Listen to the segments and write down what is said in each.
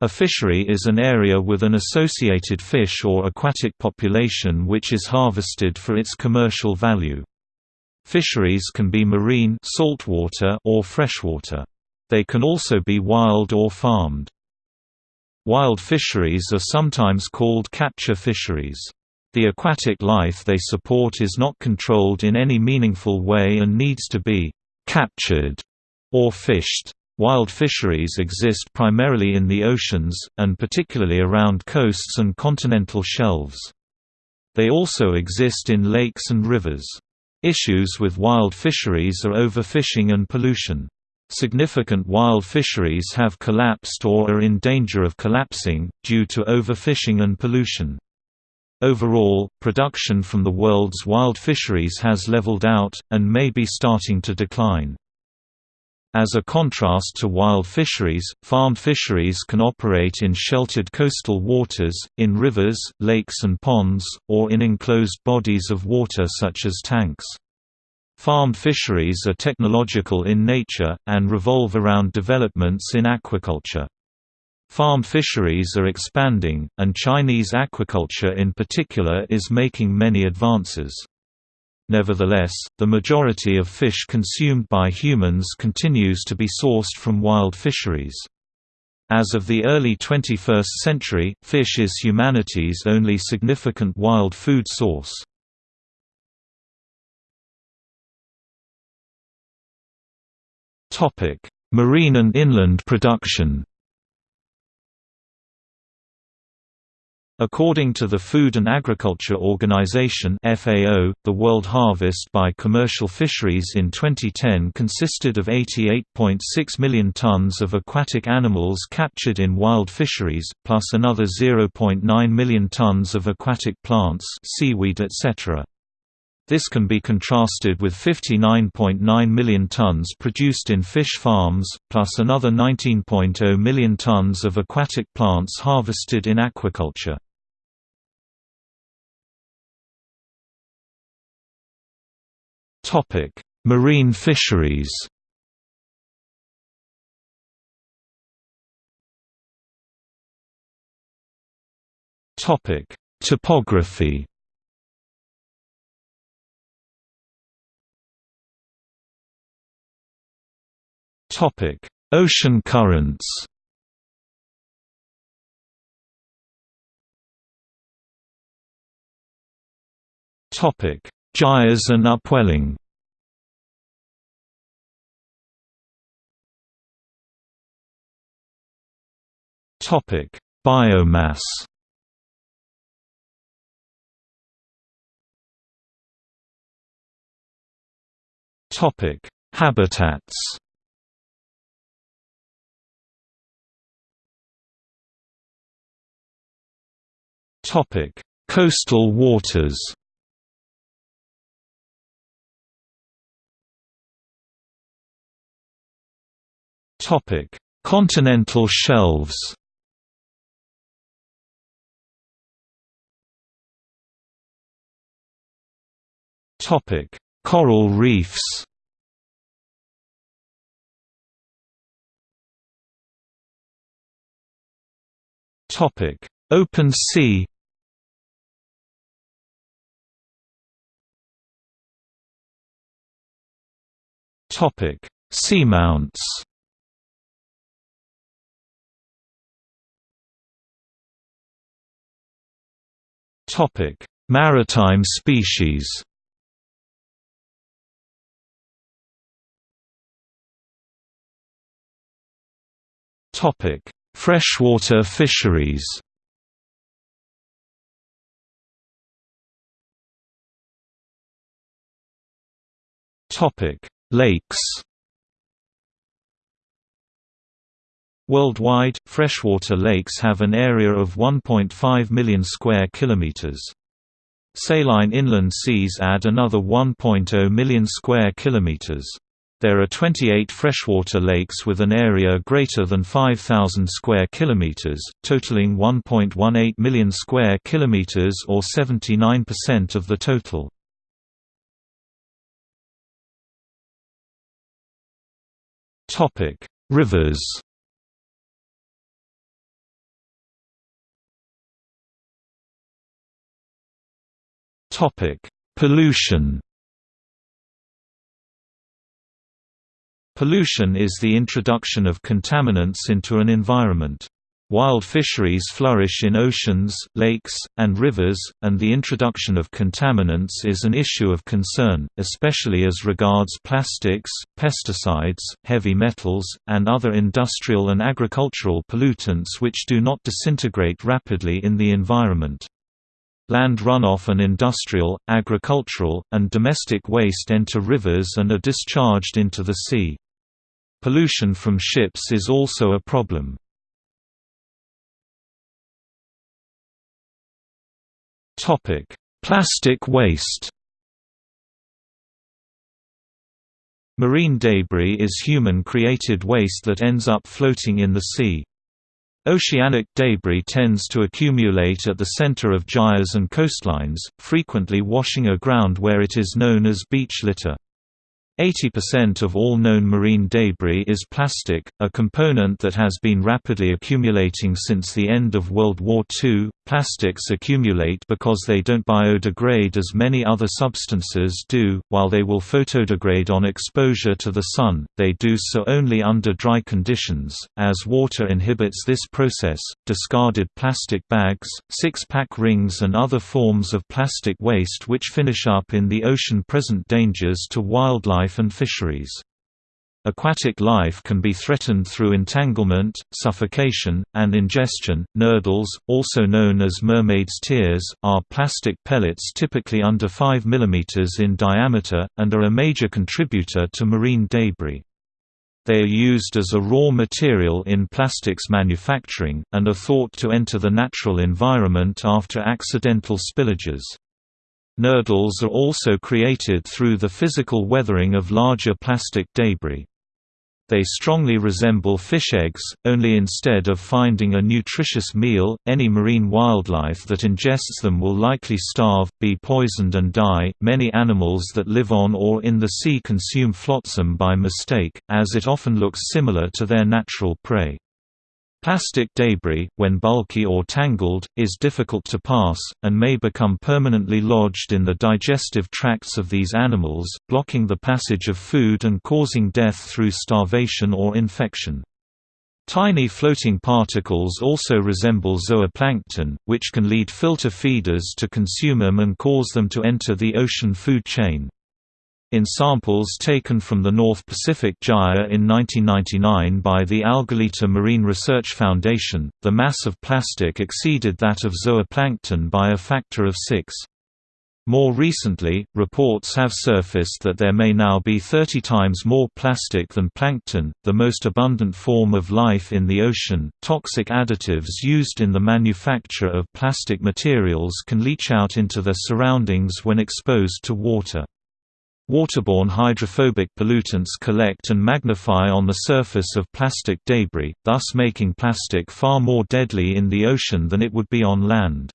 A fishery is an area with an associated fish or aquatic population which is harvested for its commercial value. Fisheries can be marine saltwater or freshwater. They can also be wild or farmed. Wild fisheries are sometimes called capture fisheries. The aquatic life they support is not controlled in any meaningful way and needs to be «captured» or fished. Wild fisheries exist primarily in the oceans, and particularly around coasts and continental shelves. They also exist in lakes and rivers. Issues with wild fisheries are overfishing and pollution. Significant wild fisheries have collapsed or are in danger of collapsing, due to overfishing and pollution. Overall, production from the world's wild fisheries has leveled out, and may be starting to decline. As a contrast to wild fisheries, farmed fisheries can operate in sheltered coastal waters, in rivers, lakes and ponds, or in enclosed bodies of water such as tanks. Farmed fisheries are technological in nature, and revolve around developments in aquaculture. Farmed fisheries are expanding, and Chinese aquaculture in particular is making many advances. Nevertheless, the majority of fish consumed by humans continues to be sourced from wild fisheries. As of the early 21st century, fish is humanity's only significant wild food source. Marine and inland production According to the Food and Agriculture Organization (FAO), the world harvest by commercial fisheries in 2010 consisted of 88.6 million tons of aquatic animals captured in wild fisheries, plus another 0.9 million tons of aquatic plants, seaweed, etc. This can be contrasted with 59.9 million tons produced in fish farms, plus another 19.0 million tons of aquatic plants harvested in aquaculture. Marine fisheries. Topic: Topography. Topic: Ocean currents. Topic: Gyres and upwelling Biomass Topic: Habitats. Topic: Coastal waters. Topic: Continental shelves. Topic: Coral reefs. Topic: Open sea. Topic: Seamounts. Topic: Maritime species. Topic: Freshwater fisheries. Topic: Lakes. Worldwide, freshwater lakes have an area of 1.5 million square kilometers. Saline inland seas add another 1.0 million square kilometers. There are 28 freshwater lakes with an area greater than 5,000 square kilometers, totaling 1.18 million square kilometers or 79% of the total. Rivers Pollution Pollution is the introduction of contaminants into an environment. Wild fisheries flourish in oceans, lakes, and rivers, and the introduction of contaminants is an issue of concern, especially as regards plastics, pesticides, heavy metals, and other industrial and agricultural pollutants which do not disintegrate rapidly in the environment. Land runoff and industrial, agricultural, and domestic waste enter rivers and are discharged into the sea. Pollution from ships is also a problem. Topic: Plastic waste Marine debris is human-created waste that ends up floating in the sea. Oceanic debris tends to accumulate at the center of gyres and coastlines, frequently washing aground where it is known as beach litter. 80% of all known marine debris is plastic, a component that has been rapidly accumulating since the end of World War II. Plastics accumulate because they don't biodegrade as many other substances do, while they will photodegrade on exposure to the sun, they do so only under dry conditions. As water inhibits this process, discarded plastic bags, six pack rings, and other forms of plastic waste which finish up in the ocean present dangers to wildlife and fisheries. Aquatic life can be threatened through entanglement, suffocation, and ingestion. Nurdles, also known as mermaid's tears, are plastic pellets typically under 5 mm in diameter, and are a major contributor to marine debris. They are used as a raw material in plastics manufacturing, and are thought to enter the natural environment after accidental spillages. Nurdles are also created through the physical weathering of larger plastic debris. They strongly resemble fish eggs, only instead of finding a nutritious meal, any marine wildlife that ingests them will likely starve, be poisoned and die. Many animals that live on or in the sea consume flotsam by mistake, as it often looks similar to their natural prey. Plastic debris, when bulky or tangled, is difficult to pass, and may become permanently lodged in the digestive tracts of these animals, blocking the passage of food and causing death through starvation or infection. Tiny floating particles also resemble zooplankton, which can lead filter feeders to consume them and cause them to enter the ocean food chain. In samples taken from the North Pacific Gyre in 1999 by the Algalita Marine Research Foundation, the mass of plastic exceeded that of zooplankton by a factor of six. More recently, reports have surfaced that there may now be 30 times more plastic than plankton, the most abundant form of life in the ocean. Toxic additives used in the manufacture of plastic materials can leach out into their surroundings when exposed to water. Waterborne hydrophobic pollutants collect and magnify on the surface of plastic debris, thus making plastic far more deadly in the ocean than it would be on land.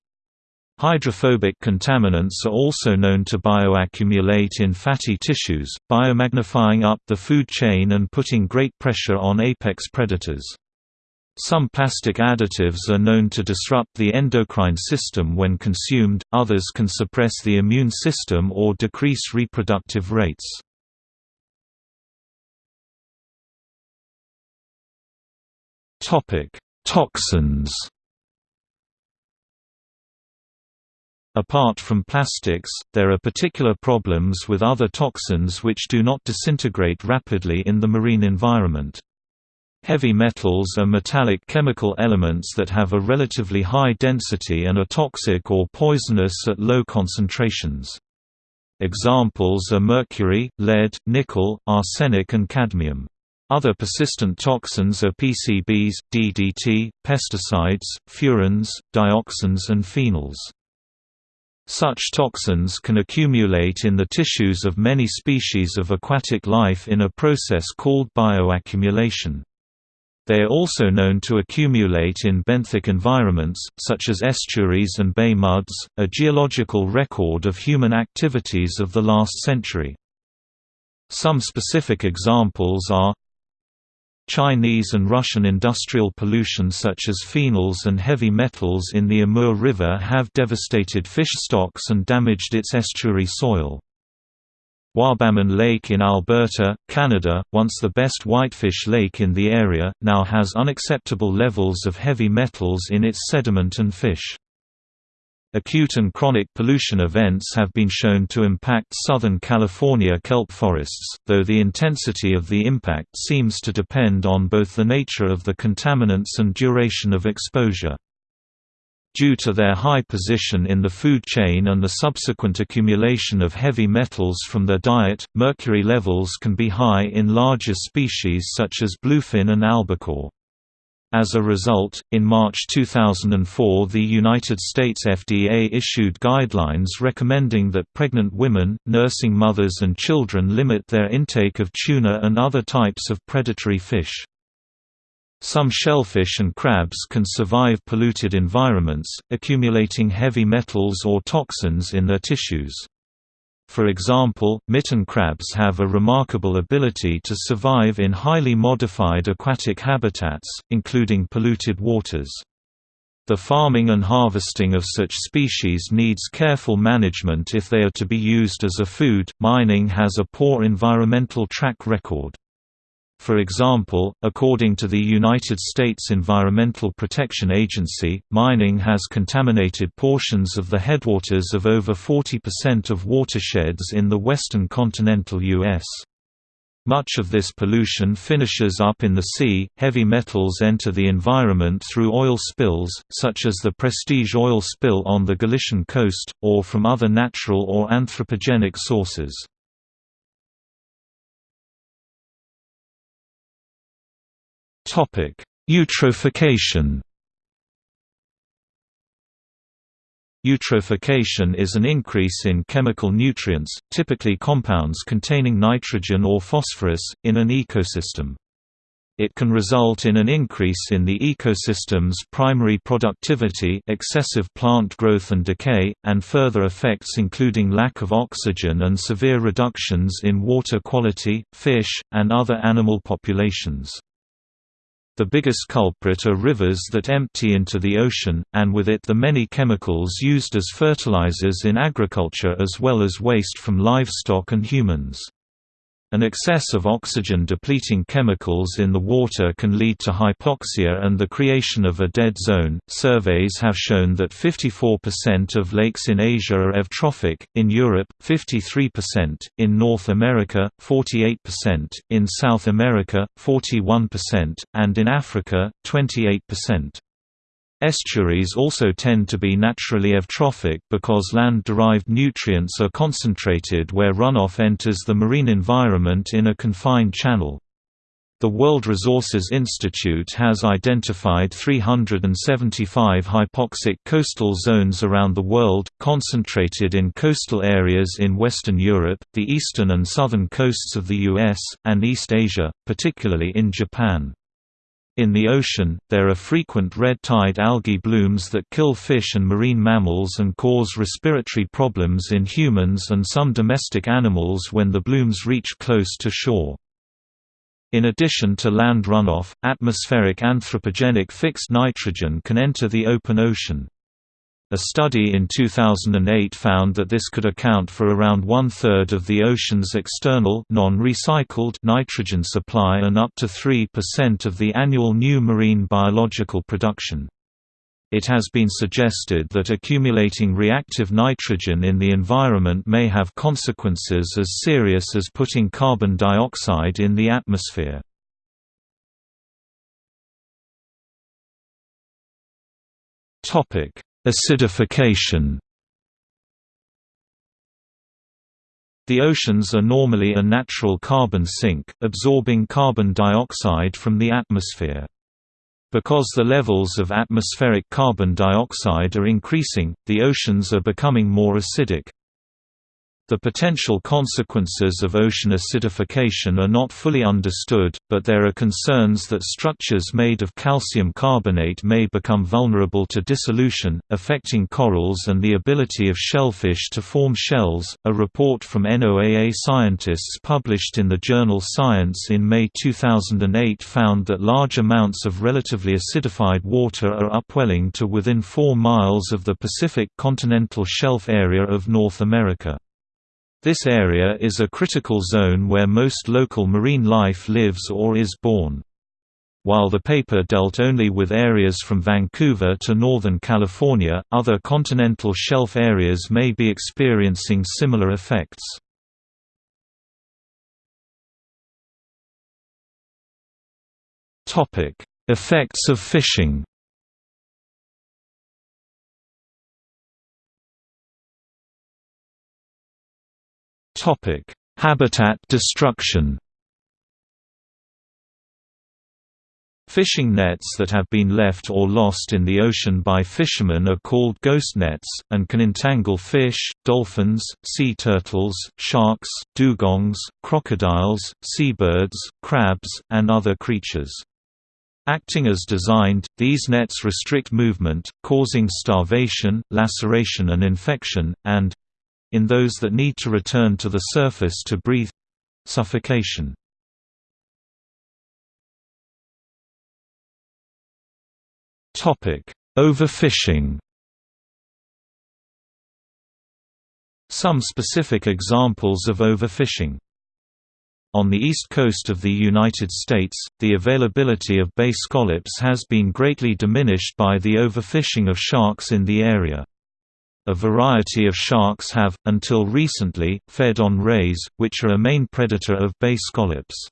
Hydrophobic contaminants are also known to bioaccumulate in fatty tissues, biomagnifying up the food chain and putting great pressure on apex predators. Some plastic additives are known to disrupt the endocrine system when consumed, others can suppress the immune system or decrease reproductive rates. Toxins Apart from plastics, there are particular problems with other toxins which do not disintegrate rapidly in the marine environment. Heavy metals are metallic chemical elements that have a relatively high density and are toxic or poisonous at low concentrations. Examples are mercury, lead, nickel, arsenic and cadmium. Other persistent toxins are PCBs, DDT, pesticides, furans, dioxins and phenols. Such toxins can accumulate in the tissues of many species of aquatic life in a process called bioaccumulation. They are also known to accumulate in benthic environments, such as estuaries and bay muds, a geological record of human activities of the last century. Some specific examples are Chinese and Russian industrial pollution such as phenols and heavy metals in the Amur River have devastated fish stocks and damaged its estuary soil. Wabamun Lake in Alberta, Canada, once the best whitefish lake in the area, now has unacceptable levels of heavy metals in its sediment and fish. Acute and chronic pollution events have been shown to impact Southern California kelp forests, though the intensity of the impact seems to depend on both the nature of the contaminants and duration of exposure. Due to their high position in the food chain and the subsequent accumulation of heavy metals from their diet, mercury levels can be high in larger species such as bluefin and albacore. As a result, in March 2004 the United States FDA issued guidelines recommending that pregnant women, nursing mothers and children limit their intake of tuna and other types of predatory fish. Some shellfish and crabs can survive polluted environments, accumulating heavy metals or toxins in their tissues. For example, mitten crabs have a remarkable ability to survive in highly modified aquatic habitats, including polluted waters. The farming and harvesting of such species needs careful management if they are to be used as a food. Mining has a poor environmental track record. For example, according to the United States Environmental Protection Agency, mining has contaminated portions of the headwaters of over 40% of watersheds in the western continental U.S. Much of this pollution finishes up in the sea. Heavy metals enter the environment through oil spills, such as the Prestige oil spill on the Galician coast, or from other natural or anthropogenic sources. Eutrophication. Eutrophication is an increase in chemical nutrients, typically compounds containing nitrogen or phosphorus, in an ecosystem. It can result in an increase in the ecosystem's primary productivity excessive plant growth and decay, and further effects including lack of oxygen and severe reductions in water quality, fish, and other animal populations. The biggest culprit are rivers that empty into the ocean, and with it the many chemicals used as fertilizers in agriculture as well as waste from livestock and humans. An excess of oxygen-depleting chemicals in the water can lead to hypoxia and the creation of a dead zone. Surveys have shown that 54% of lakes in Asia are eutrophic, in Europe, 53%, in North America, 48%, in South America, 41%, and in Africa, 28%. Estuaries also tend to be naturally eutrophic because land-derived nutrients are concentrated where runoff enters the marine environment in a confined channel. The World Resources Institute has identified 375 hypoxic coastal zones around the world, concentrated in coastal areas in Western Europe, the eastern and southern coasts of the US, and East Asia, particularly in Japan. In the ocean, there are frequent red tide algae blooms that kill fish and marine mammals and cause respiratory problems in humans and some domestic animals when the blooms reach close to shore. In addition to land runoff, atmospheric anthropogenic fixed nitrogen can enter the open ocean. A study in 2008 found that this could account for around one-third of the ocean's external non-recycled nitrogen supply and up to 3% of the annual new marine biological production. It has been suggested that accumulating reactive nitrogen in the environment may have consequences as serious as putting carbon dioxide in the atmosphere. Topic: Acidification The oceans are normally a natural carbon sink, absorbing carbon dioxide from the atmosphere. Because the levels of atmospheric carbon dioxide are increasing, the oceans are becoming more acidic. The potential consequences of ocean acidification are not fully understood, but there are concerns that structures made of calcium carbonate may become vulnerable to dissolution, affecting corals and the ability of shellfish to form shells. A report from NOAA scientists published in the journal Science in May 2008 found that large amounts of relatively acidified water are upwelling to within 4 miles of the Pacific continental shelf area of North America. This area is a critical zone where most local marine life lives or is born. While the paper dealt only with areas from Vancouver to Northern California, other continental shelf areas may be experiencing similar effects. Effects of fishing Habitat destruction. Fishing nets that have been left or lost in the ocean by fishermen are called ghost nets, and can entangle fish, dolphins, sea turtles, sharks, dugongs, crocodiles, seabirds, crabs, and other creatures. Acting as designed, these nets restrict movement, causing starvation, laceration and infection, and, in those that need to return to the surface to breathe suffocation. Overfishing Some specific examples of overfishing on the east coast of the United States, the availability of bay scallops has been greatly diminished by the overfishing of sharks in the area. A variety of sharks have, until recently, fed on rays, which are a main predator of bay scallops.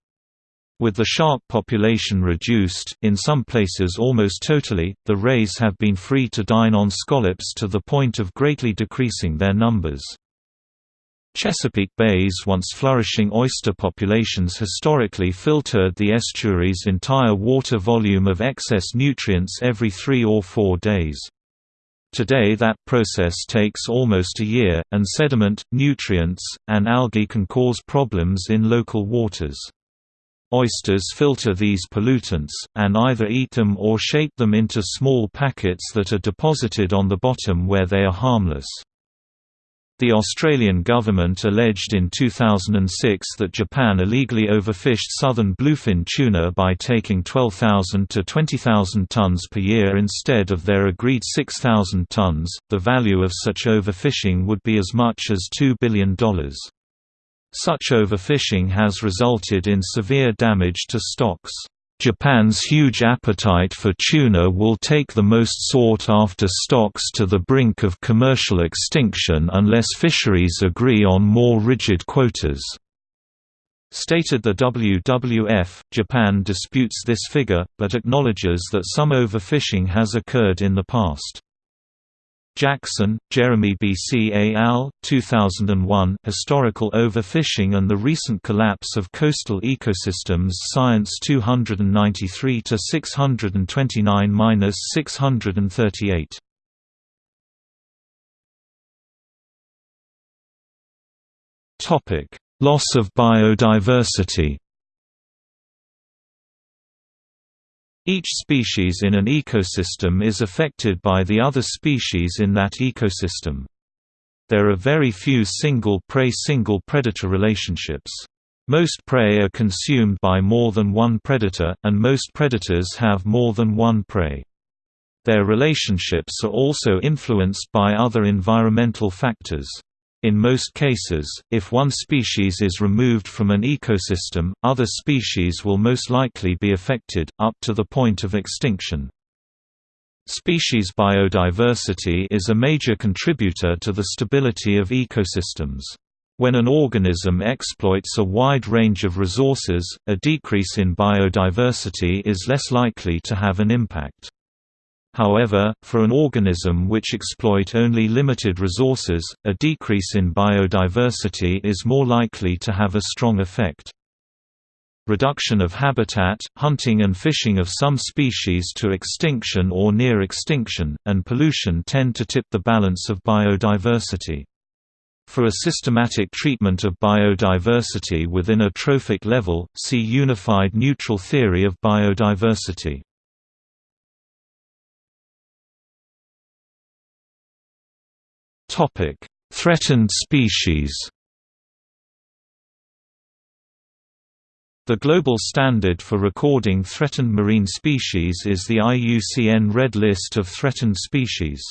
With the shark population reduced, in some places almost totally, the rays have been free to dine on scallops to the point of greatly decreasing their numbers. Chesapeake Bay's once flourishing oyster populations historically filtered the estuary's entire water volume of excess nutrients every three or four days. Today that process takes almost a year, and sediment, nutrients, and algae can cause problems in local waters. Oysters filter these pollutants, and either eat them or shape them into small packets that are deposited on the bottom where they are harmless. The Australian government alleged in 2006 that Japan illegally overfished southern bluefin tuna by taking 12,000 to 20,000 tons per year instead of their agreed 6,000 tons. The value of such overfishing would be as much as $2 billion. Such overfishing has resulted in severe damage to stocks. Japan's huge appetite for tuna will take the most sought-after stocks to the brink of commercial extinction unless fisheries agree on more rigid quotas. Stated the WWF, Japan disputes this figure, but acknowledges that some overfishing has occurred in the past. Jackson, Jeremy B. C. A. al. 2001 Historical Overfishing and the Recent Collapse of Coastal Ecosystems Science 293–629–638 Loss of biodiversity Each species in an ecosystem is affected by the other species in that ecosystem. There are very few single prey-single predator relationships. Most prey are consumed by more than one predator, and most predators have more than one prey. Their relationships are also influenced by other environmental factors. In most cases, if one species is removed from an ecosystem, other species will most likely be affected, up to the point of extinction. Species biodiversity is a major contributor to the stability of ecosystems. When an organism exploits a wide range of resources, a decrease in biodiversity is less likely to have an impact. However, for an organism which exploit only limited resources, a decrease in biodiversity is more likely to have a strong effect. Reduction of habitat, hunting and fishing of some species to extinction or near extinction, and pollution tend to tip the balance of biodiversity. For a systematic treatment of biodiversity within a trophic level, see Unified neutral theory of biodiversity. Threatened species The global standard for recording threatened marine species is the IUCN Red List of Threatened Species.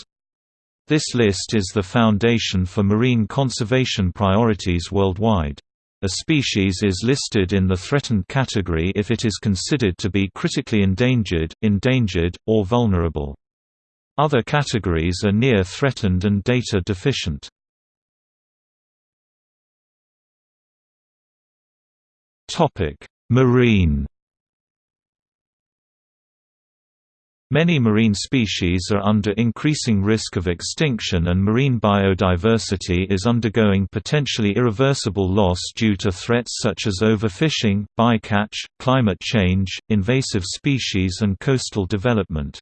This list is the foundation for marine conservation priorities worldwide. A species is listed in the threatened category if it is considered to be critically endangered, endangered, or vulnerable. Other categories are near threatened and data deficient. Marine Many marine species are under increasing risk of extinction and marine biodiversity is undergoing potentially irreversible loss due to threats such as overfishing, bycatch, climate change, invasive species and coastal development.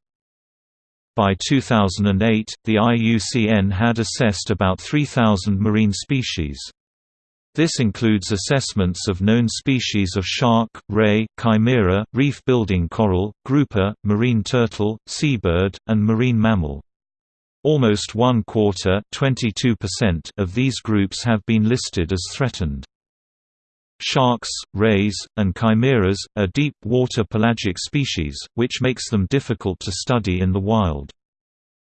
By 2008, the IUCN had assessed about 3,000 marine species. This includes assessments of known species of shark, ray, chimera, reef-building coral, grouper, marine turtle, seabird, and marine mammal. Almost one quarter of these groups have been listed as threatened. Sharks, rays, and chimeras, are deep-water pelagic species, which makes them difficult to study in the wild.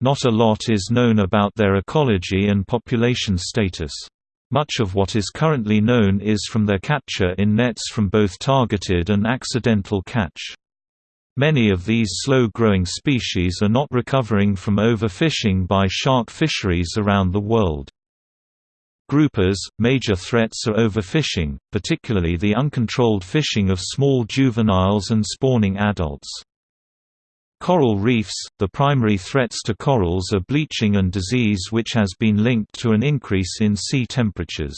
Not a lot is known about their ecology and population status. Much of what is currently known is from their capture in nets from both targeted and accidental catch. Many of these slow-growing species are not recovering from overfishing by shark fisheries around the world. Groupers, major threats are overfishing, particularly the uncontrolled fishing of small juveniles and spawning adults. Coral reefs – The primary threats to corals are bleaching and disease which has been linked to an increase in sea temperatures.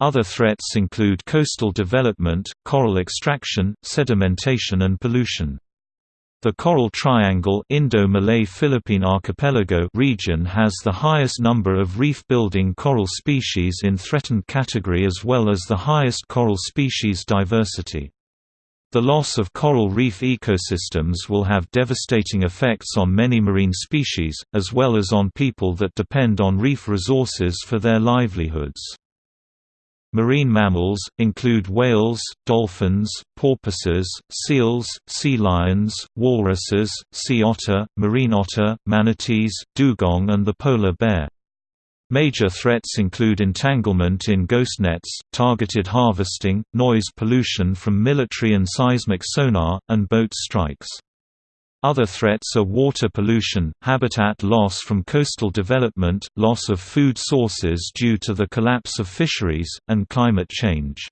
Other threats include coastal development, coral extraction, sedimentation and pollution. The Coral Triangle Indo-Malay-Philippine Archipelago region has the highest number of reef-building coral species in threatened category as well as the highest coral species diversity. The loss of coral reef ecosystems will have devastating effects on many marine species, as well as on people that depend on reef resources for their livelihoods. Marine mammals, include whales, dolphins, porpoises, seals, sea lions, walruses, sea otter, marine otter, manatees, dugong and the polar bear. Major threats include entanglement in ghost nets, targeted harvesting, noise pollution from military and seismic sonar, and boat strikes. Other threats are water pollution, habitat loss from coastal development, loss of food sources due to the collapse of fisheries, and climate change.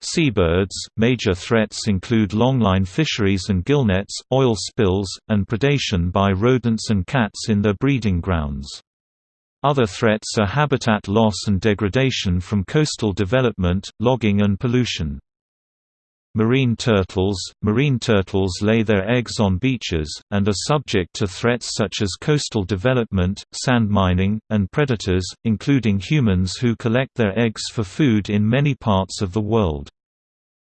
Seabirds – Major threats include longline fisheries and gillnets, oil spills, and predation by rodents and cats in their breeding grounds. Other threats are habitat loss and degradation from coastal development, logging and pollution. Marine turtles – Marine turtles lay their eggs on beaches, and are subject to threats such as coastal development, sand mining, and predators, including humans who collect their eggs for food in many parts of the world.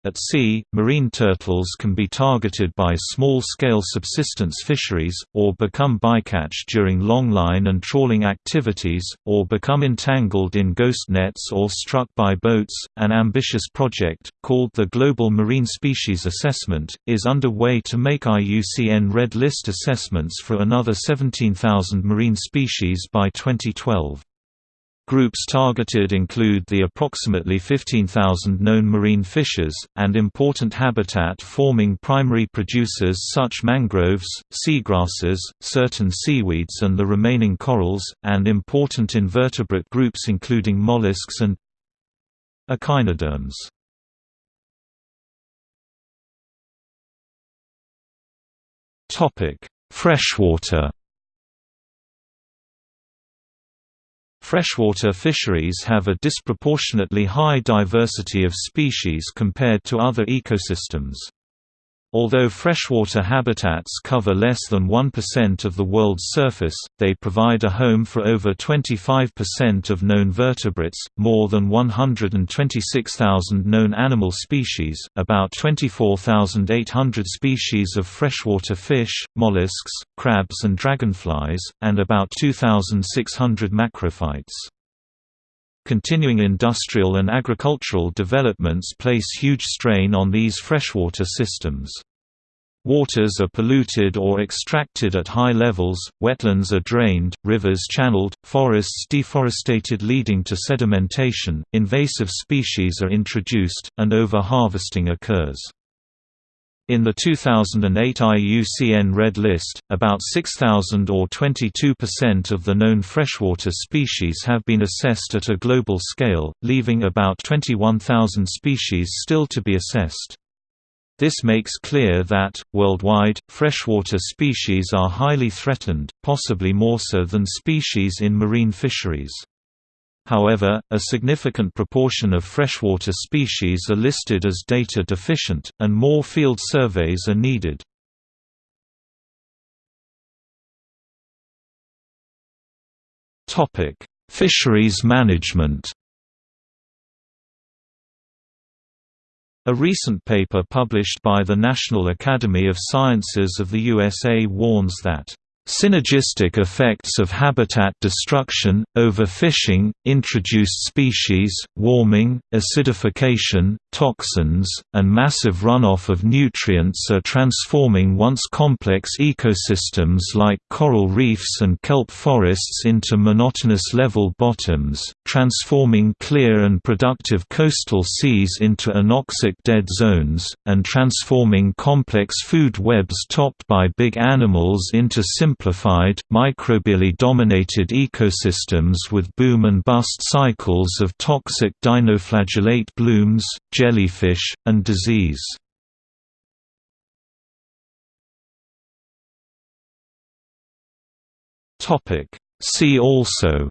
At sea, marine turtles can be targeted by small-scale subsistence fisheries, or become bycatch during longline and trawling activities, or become entangled in ghost nets or struck by boats. An ambitious project, called the Global Marine Species Assessment, is underway to make IUCN Red List assessments for another 17,000 marine species by 2012. Groups targeted include the approximately 15,000 known marine fishes, and important habitat-forming primary producers such mangroves, seagrasses, certain seaweeds and the remaining corals, and important invertebrate groups including mollusks and echinoderms. Freshwater Freshwater fisheries have a disproportionately high diversity of species compared to other ecosystems. Although freshwater habitats cover less than 1% of the world's surface, they provide a home for over 25% of known vertebrates, more than 126,000 known animal species, about 24,800 species of freshwater fish, mollusks, crabs and dragonflies, and about 2,600 macrophytes. Continuing industrial and agricultural developments place huge strain on these freshwater systems. Waters are polluted or extracted at high levels, wetlands are drained, rivers channeled, forests deforested leading to sedimentation, invasive species are introduced, and over-harvesting occurs. In the 2008 IUCN Red List, about 6,000 or 22% of the known freshwater species have been assessed at a global scale, leaving about 21,000 species still to be assessed. This makes clear that, worldwide, freshwater species are highly threatened, possibly more so than species in marine fisheries. However, a significant proportion of freshwater species are listed as data deficient, and more field surveys are needed. Fisheries management A recent paper published by the National Academy of Sciences of the USA warns that Synergistic effects of habitat destruction, overfishing, introduced species, warming, acidification, toxins, and massive runoff of nutrients are transforming once complex ecosystems like coral reefs and kelp forests into monotonous level bottoms, transforming clear and productive coastal seas into anoxic dead zones, and transforming complex food webs topped by big animals into simple simplified, microbially-dominated ecosystems with boom and bust cycles of toxic dinoflagellate blooms, jellyfish, and disease. See also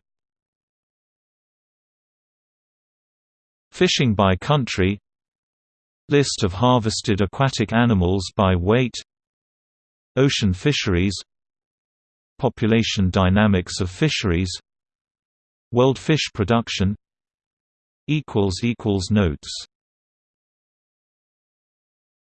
Fishing by country List of harvested aquatic animals by weight Ocean fisheries Population dynamics of fisheries World fish production Notes